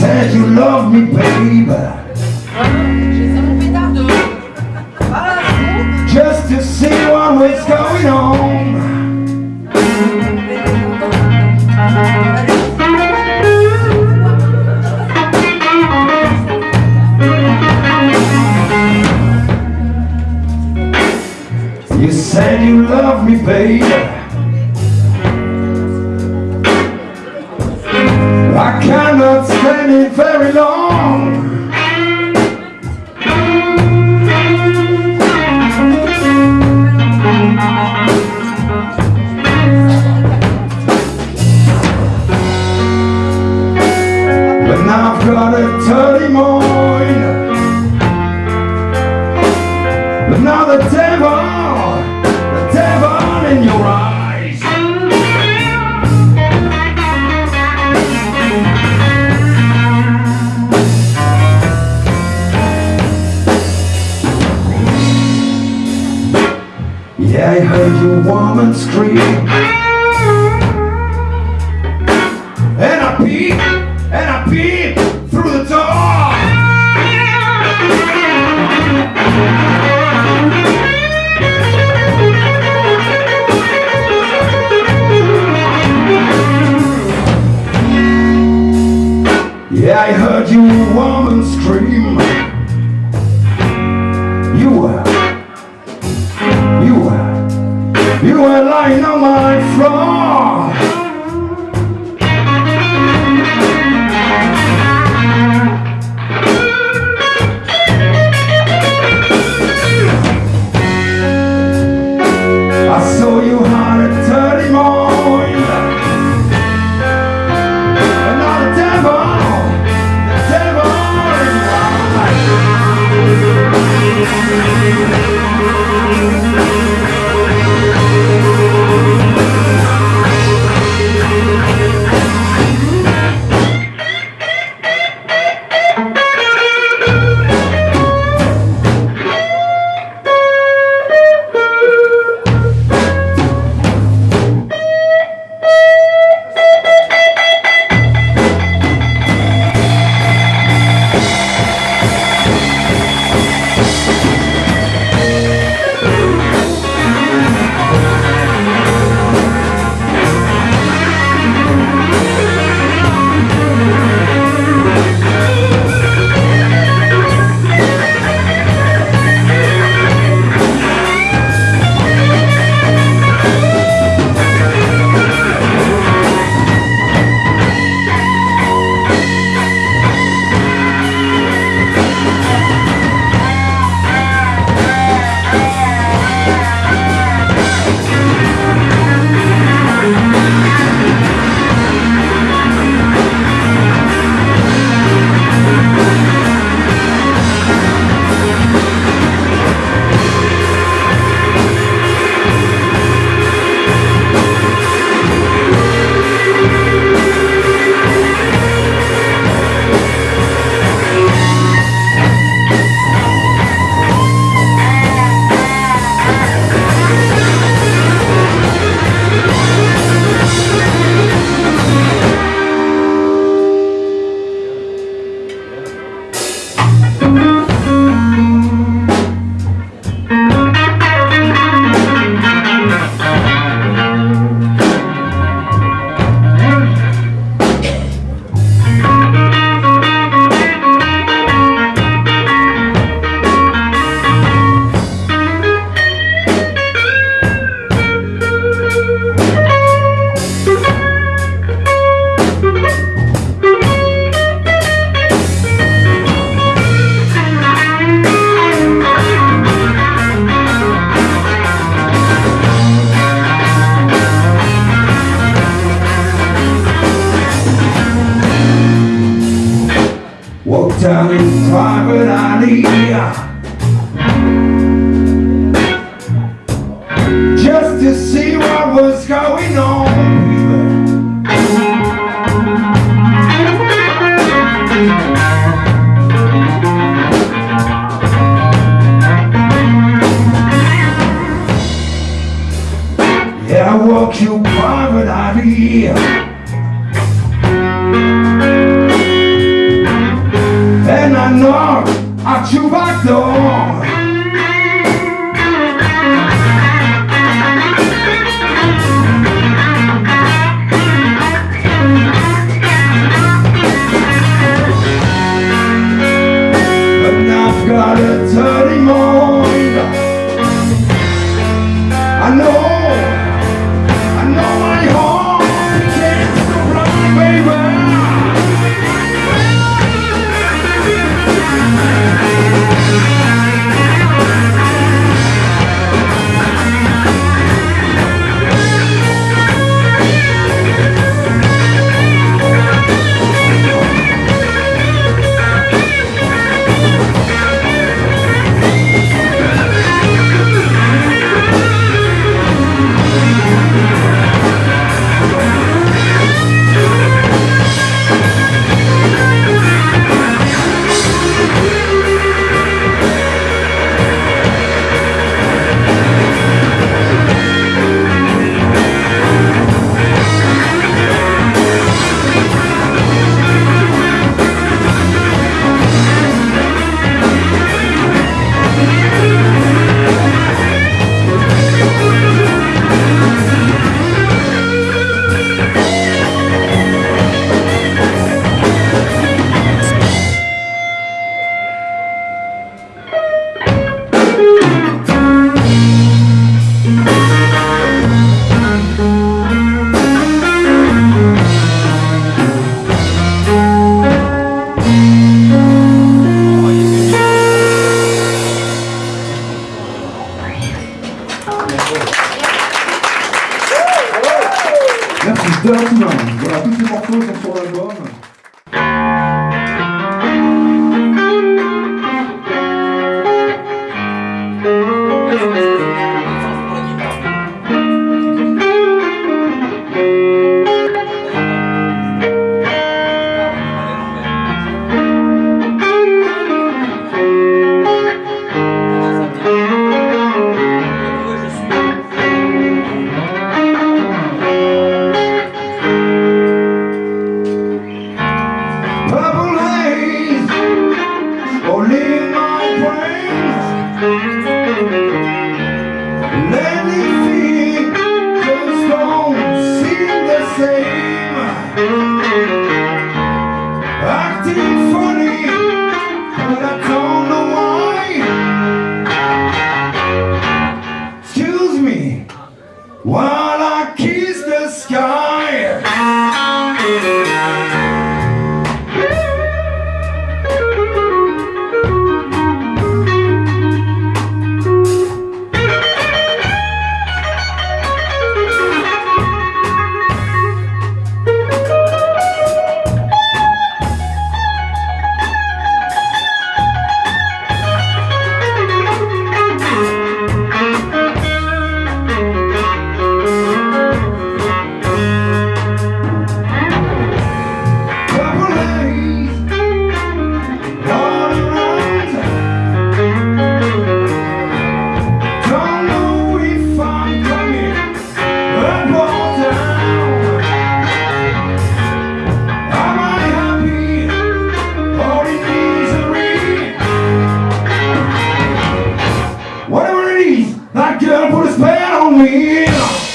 Said you loved me, baby. Just to see what was going on. You said you loved me, baby. I cannot stand it very long. But now I've got a dirty mind. But now the devil, I heard your woman scream. And I peep, and I peep through the door. Yeah, I heard your down in private alley that girl put his pain on me.